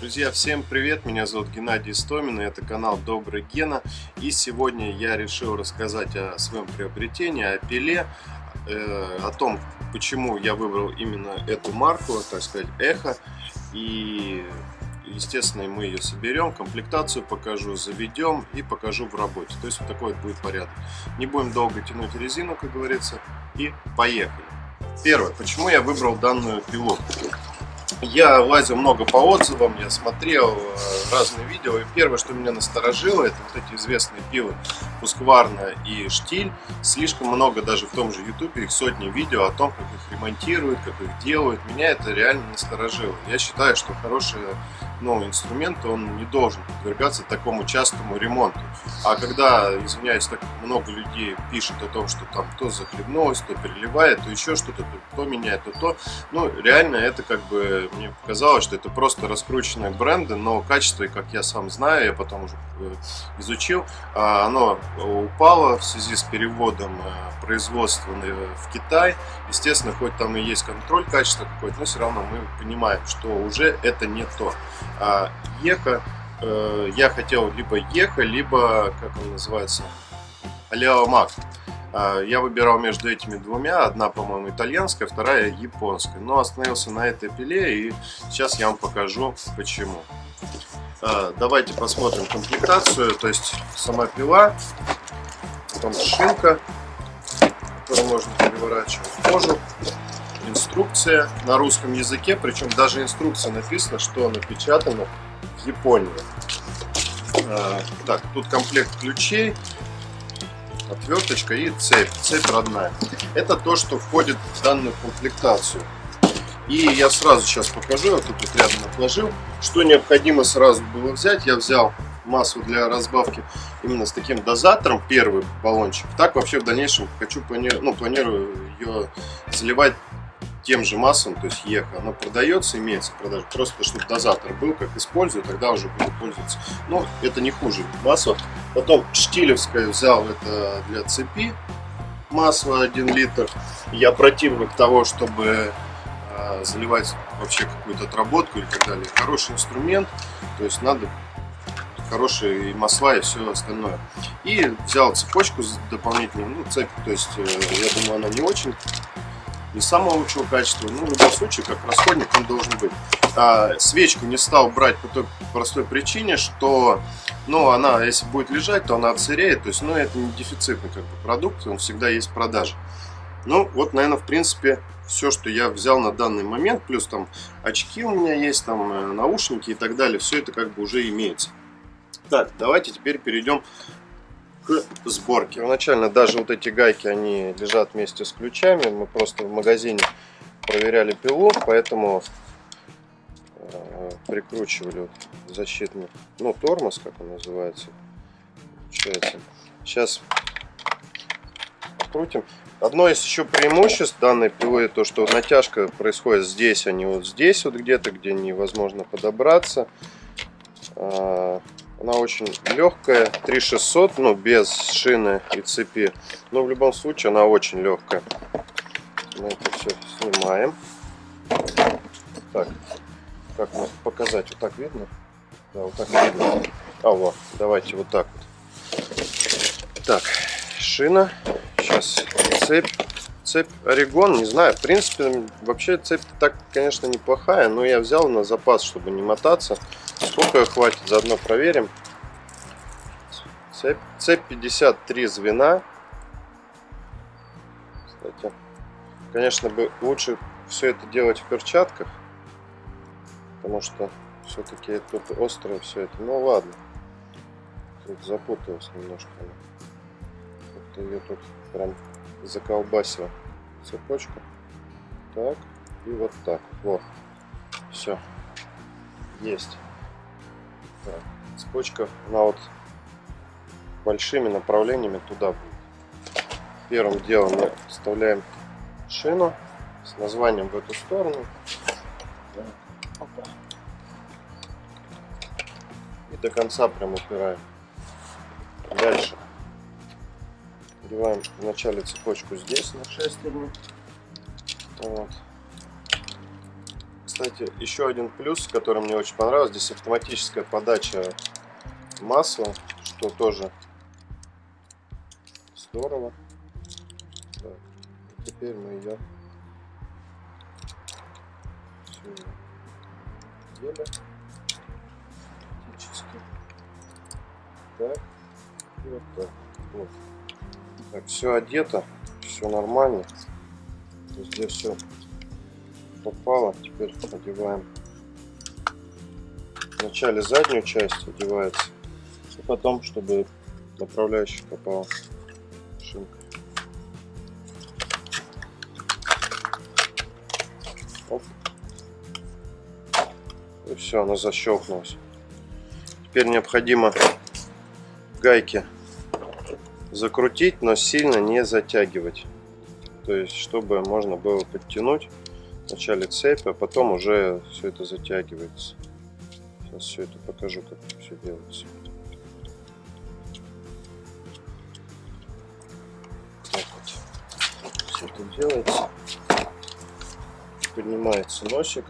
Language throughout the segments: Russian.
Друзья, всем привет! Меня зовут Геннадий Стомин, и это канал Добрый Гена. И сегодня я решил рассказать о своем приобретении, о пиле, э, о том, почему я выбрал именно эту марку, так сказать, Эхо. И, естественно, мы ее соберем, комплектацию покажу, заведем и покажу в работе. То есть вот такой вот будет порядок. Не будем долго тянуть резину, как говорится, и поехали. Первое, почему я выбрал данную пилу? Я лазил много по отзывам, я смотрел э, разные видео. И первое, что меня насторожило, это вот эти известные пилы Пускварна и Штиль. Слишком много даже в том же Ютубе, их сотни видео о том, как их ремонтируют, как их делают. Меня это реально насторожило. Я считаю, что хороший ну, инструмент, он не должен подвергаться такому частому ремонту. А когда, извиняюсь, так много людей пишут о том, что там то захлебнулось, то переливает, то еще что-то, то, то меняет, то то, ну, реально это как бы, мне показалось, что это просто раскрученные бренды, но качество, как я сам знаю, я потом уже э, изучил, а, оно упало в связи с переводом э, производства в Китай. Естественно, хоть там и есть контроль качества какой-то, но все равно мы понимаем, что уже это не то. А Еха, э, я хотел либо Еха, либо, как он называется, Алиао Мак. А, я выбирал между этими двумя, одна, по-моему, итальянская, вторая японская. Но остановился на этой пиле, и сейчас я вам покажу, почему. А, давайте посмотрим комплектацию, то есть сама пила, потом шинка, которую можно переворачивать, кожу, инструкция на русском языке, причем даже инструкция написана, что напечатано в Японии. А, так, тут комплект ключей, отверточка и цепь, цепь родная. Это то, что входит в данную комплектацию. И я сразу сейчас покажу, я тут вот рядом отложил, что необходимо сразу было взять. Я взял массу для разбавки именно с таким дозатором, первый баллончик. Так вообще в дальнейшем хочу, ну, планирую ее заливать тем же массам, то есть ЕХ, оно продается, имеется продажа, просто чтобы дозатор был, как использую, тогда уже буду пользоваться. Но это не хуже масло. Потом штилевское взял это для цепи, масло 1 литр. Я противник того, чтобы э, заливать вообще какую-то отработку или так далее. Хороший инструмент, то есть надо хорошие масла и все остальное. И взял цепочку дополнительную, ну цепь, то есть э, я думаю она не очень не самого лучшего качества, но в любом случае, как расходник он должен быть. А, свечку не стал брать по той простой причине, что ну, она, если будет лежать, то она отсыреет, то есть, ну, это не дефицитный как бы, продукт, он всегда есть в продаже. Ну, вот, наверное, в принципе, все, что я взял на данный момент, плюс там очки у меня есть, там э, наушники и так далее, все это как бы уже имеется. Так, давайте теперь перейдем к сборке. Первоначально даже вот эти гайки, они лежат вместе с ключами. Мы просто в магазине проверяли пилу, поэтому э, прикручивали вот защитный, ну, тормоз, как он называется. Получается. Сейчас открутим. Одно из еще преимуществ данной пилы, то что натяжка происходит здесь, а не вот здесь, вот где-то, где невозможно подобраться. Она очень легкая, 3600, ну без шины и цепи. Но в любом случае она очень легкая. Мы это все снимаем. Так, как мне показать? Вот так видно? Да, вот так видно. А вот, давайте вот так вот. Так, шина. Сейчас цепь. Цепь Орегон, не знаю, в принципе, вообще цепь так, конечно, неплохая, но я взял на запас, чтобы не мотаться. Сколько хватит, заодно проверим. Цепь, цепь 53 звена. Кстати, конечно бы лучше все это делать в перчатках. Потому что все-таки тут острое все это. Ну ладно. Тут запуталась немножко. Вот ее тут прям заколбасила цепочку. Так. И вот так. Вот. Все. Есть. Так. Цепочка, она вот большими направлениями туда будет. Первым делом мы вставляем шину с названием в эту сторону. И до конца прям упираем. Дальше Одеваем вначале цепочку здесь на шестерню. Вот. Кстати, еще один плюс, который мне очень понравился, здесь автоматическая подача масла, что тоже здорово. Так, теперь мы ее делаем. Так, и вот так. Вот. Так, все одето, все нормально. Везде все попало. Теперь одеваем вначале заднюю часть одевается, и потом, чтобы направляющий попал шинка. Оп. И все, она защелкнулась. Теперь необходимо гайки закрутить, но сильно не затягивать. То есть, чтобы можно было подтянуть вначале цепь, а потом уже все это затягивается. Сейчас все это покажу, как все делается. Так вот. Все это делается. Поднимается носик.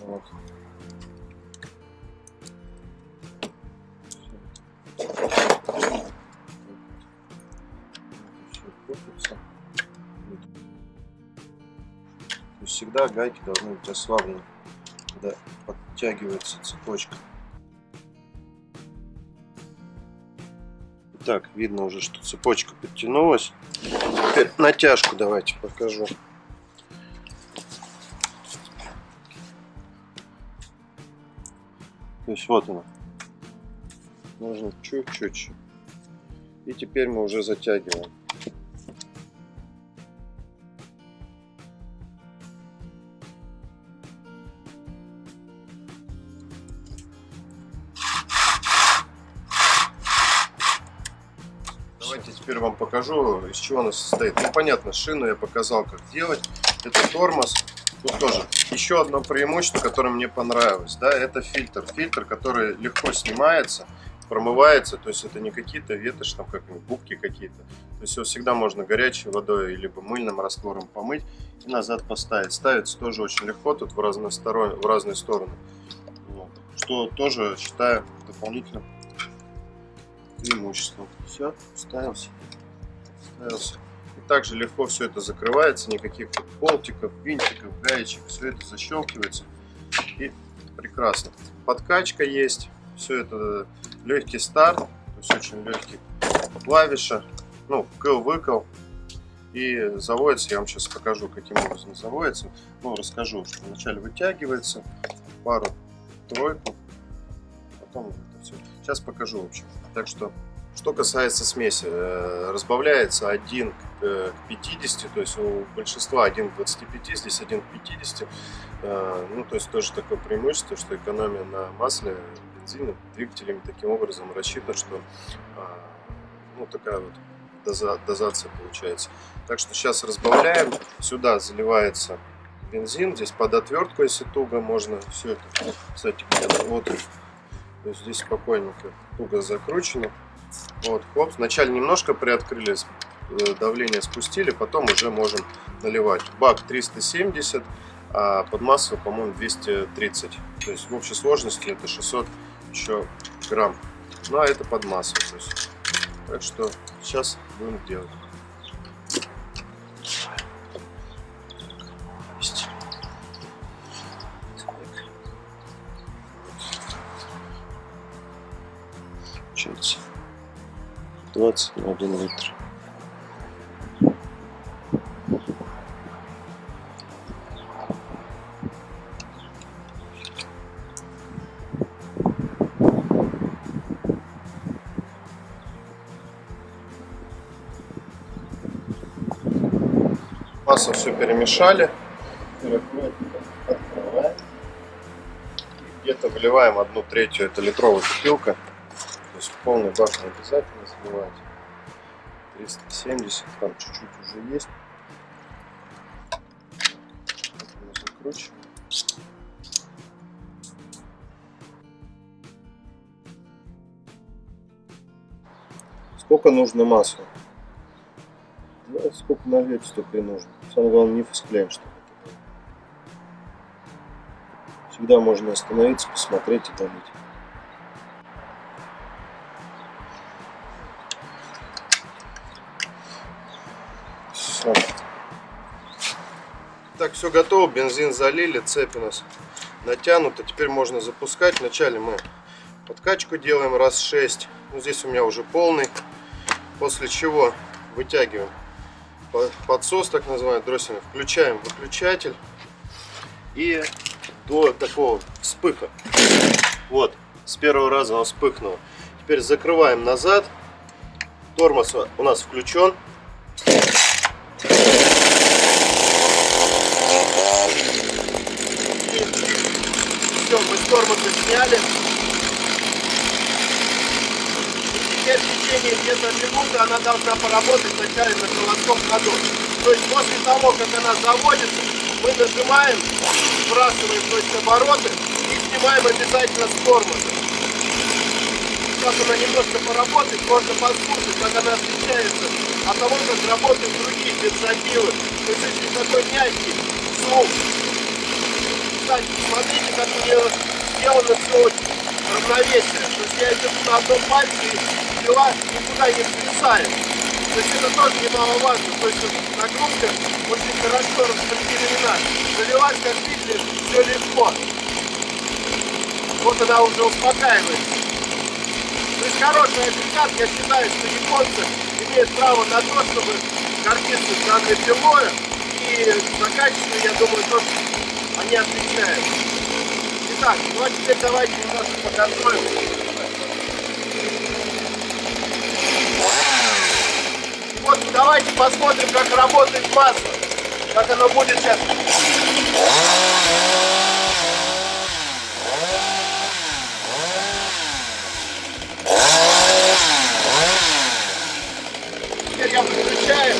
Вот. Всегда гайки должны быть ослаблены, когда подтягивается цепочка. Так, видно уже, что цепочка подтянулась. Теперь натяжку давайте покажу. То есть вот она. Нужно чуть-чуть. И теперь мы уже затягиваем. Покажу, из чего она состоит. Ну, понятно, шину я показал, как делать. Это тормоз. Тут тоже еще одно преимущество, которое мне понравилось, да, это фильтр. Фильтр, который легко снимается, промывается, то есть это не какие-то ветошь, там как губки какие-то. То есть его всегда можно горячей водой либо мыльным раствором помыть и назад поставить. Ставится тоже очень легко, тут в разные, стороны, в разные стороны. Вот. Что тоже считаю дополнительным преимуществом. Все, ставился, ставился. И также легко все это закрывается, никаких болтиков, винтиков, гаечек, все это защелкивается и прекрасно. Подкачка есть, все это легкий старт, то есть очень легкий клавиша, ну, кл-выкл. И заводится, я вам сейчас покажу, каким образом заводится. Ну, расскажу, что вначале вытягивается, пару-тройку, потом это все. Сейчас покажу, в общем. Так что, что касается смеси, э, разбавляется 1 к 50, э, то есть у большинства 1 к 25, здесь 1 к 50. Э, ну, то есть тоже такое преимущество, что экономия на масле, бензине, двигателями таким образом рассчитана, что ну, такая вот доза, дозация получается. Так что сейчас разбавляем, сюда заливается бензин, здесь под отвертку, если туго, можно все это, кстати, вот здесь спокойненько туго закручено. Вот, хлоп. Вначале немножко приоткрыли, э, давление спустили, потом уже можем наливать. Бак 370, а под масло, по-моему, 230. То есть в общей сложности это 600 еще грамм. Ну а это под есть. Так что сейчас будем делать. 20 на 1 литр. Масло все перемешали. Где-то вливаем одну третью, это литровая бутылка есть полный бак не обязательно заливать. 370, там чуть-чуть уже есть. Закручиваем. Сколько нужно масла? Да, сколько нальете, столько и нужно. Самое главное не фасклеем, чтобы Всегда можно остановиться, посмотреть и долить. Так, все готово, бензин залили, цепь у нас натянута. Теперь можно запускать. Вначале мы подкачку делаем раз 6. Ну, здесь у меня уже полный. После чего вытягиваем подсос, так называемый, дроссельный. Включаем выключатель. И до такого вспыха. Вот, с первого раза он вспыхнул. Теперь закрываем назад. Тормоз у нас включен. все, мы с сняли. теперь в течение где-то минуты она должна поработать вначале на холодном ходу. То есть после того, как она заводится, мы нажимаем, сбрасываем то есть, обороты и снимаем обязательно с тормоза. Сейчас она немножко поработает, можно послушать, как она отличается от того, как работают другие бензопилы. То есть очень такой мягкий звук. Кстати, смотрите, как у нее сделано все равновесие. То есть я иду на одном пальце и пила никуда не свисает. То есть это тоже немаловажно. То есть нагрузка очень хорошо распределена. Заливать, как видите, все легко. Вот она уже успокаивается. То есть хороший агрегат, я считаю, что японцы имеют право на то, чтобы гордиться данной пилой. И за качество, я думаю, тоже они отвечают. Итак, ну а теперь давайте немножко подготовим. Вот давайте посмотрим, как работает масло. Как оно будет сейчас. Теперь я выключаю.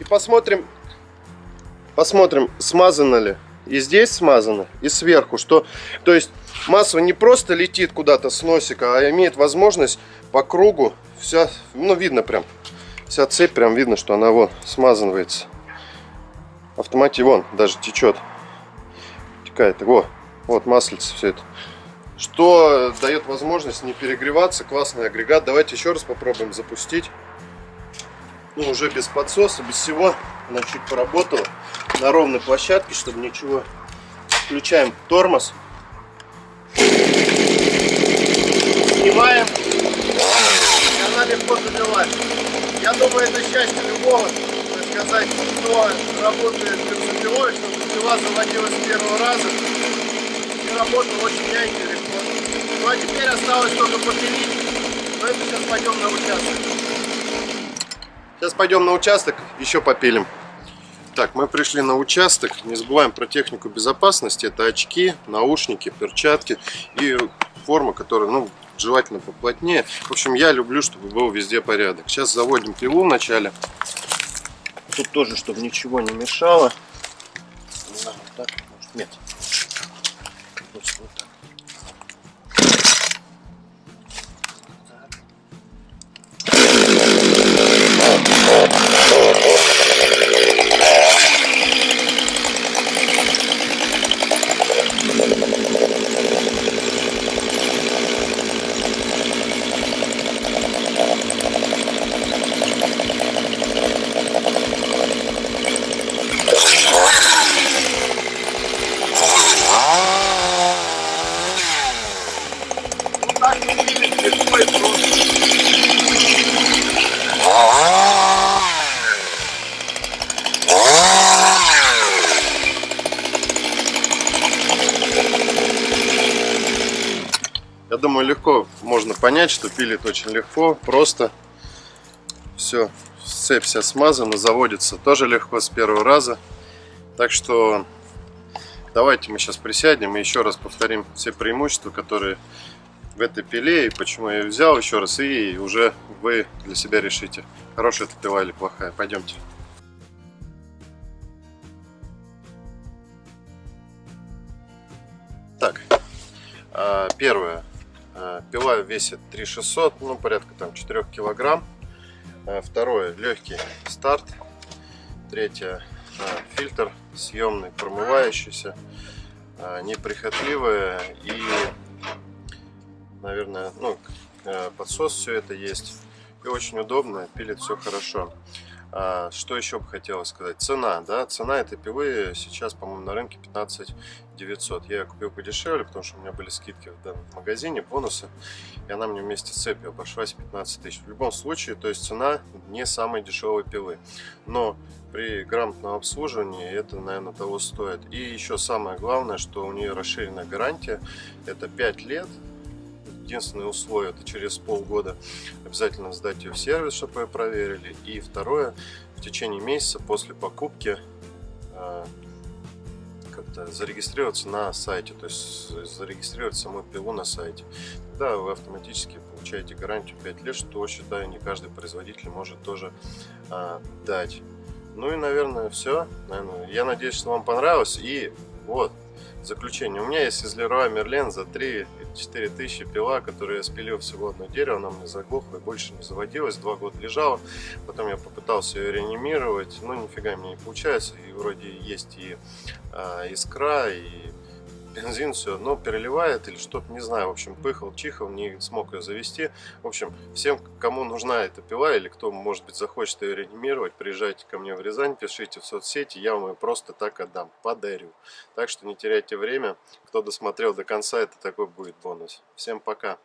И посмотрим, посмотрим, смазано ли и здесь смазано, и сверху. Что, то есть масло не просто летит куда-то с носика, а имеет возможность по кругу, вся, ну видно прям, вся цепь прям видно, что она вот смазывается. Автомате вон даже течет, текает, вот, вот маслица все это. Что дает возможность не перегреваться, классный агрегат. Давайте еще раз попробуем запустить. Ну, уже без подсоса, без всего. Она чуть на ровной площадке, чтобы ничего. Включаем тормоз. Снимаем. И она. Я думаю, это счастье любого, сказать, кто работает бензопилой, чтобы пила заводилась с первого раза. И работала очень мягко и легко. Ну а теперь осталось только попилить. Но это сейчас пойдем на участок. Сейчас пойдем на участок, еще попилим. Так, мы пришли на участок. Не забываем про технику безопасности. Это очки, наушники, перчатки и форма, которая, ну, желательно поплотнее. В общем, я люблю, чтобы был везде порядок. Сейчас заводим пилу вначале. Тут тоже, чтобы ничего не мешало. вот так, может, нет. Вот так. Я думаю, легко можно понять, что пилит очень легко, просто. Все, цепь вся смазана, заводится тоже легко с первого раза. Так что давайте мы сейчас присядем и еще раз повторим все преимущества, которые в этой пиле и почему я ее взял еще раз. И уже вы для себя решите, хорошая это пила или плохая. Пойдемте. Так, а, первое. Э, пила весит 3600, ну порядка там 4 килограмм. Э, второе, легкий старт. Третье, э, фильтр съемный, промывающийся. неприхотливая и, наверное, ну, подсос все это есть. И очень удобно, пилит все хорошо. А, что еще бы хотелось сказать? Цена, да, цена этой пилы сейчас, по-моему, на рынке 15 900. Я ее купил подешевле, потому что у меня были скидки в данном магазине, бонусы, и она мне вместе с цепью обошлась 15 тысяч. В любом случае, то есть цена не самой дешевой пилы, но при грамотном обслуживании это, наверное, того стоит. И еще самое главное, что у нее расширенная гарантия, это 5 лет, единственное условие, это через полгода обязательно сдать ее в сервис, чтобы ее проверили. И второе, в течение месяца после покупки э, как-то зарегистрироваться на сайте, то есть зарегистрировать саму пилу на сайте. Тогда вы автоматически получаете гарантию 5 лет, что, считаю, не каждый производитель может тоже а, дать. Ну и, наверное, все. Наверное, я надеюсь, что вам понравилось. И вот, заключение. У меня есть из Leroy Merlin за 3 4000 пила, которую я спилил всего одно дерево, она мне заглохла и больше не заводилась, два года лежала, потом я попытался ее реанимировать, но нифига мне не получается, и вроде есть и э, искра, и бензин все, но переливает или что-то, не знаю, в общем, пыхал, чихал, не смог ее завести. В общем, всем, кому нужна эта пила или кто, может быть, захочет ее реанимировать, приезжайте ко мне в Рязань, пишите в соцсети, я вам ее просто так отдам, подарю. Так что не теряйте время, кто досмотрел до конца, это такой будет бонус. Всем пока!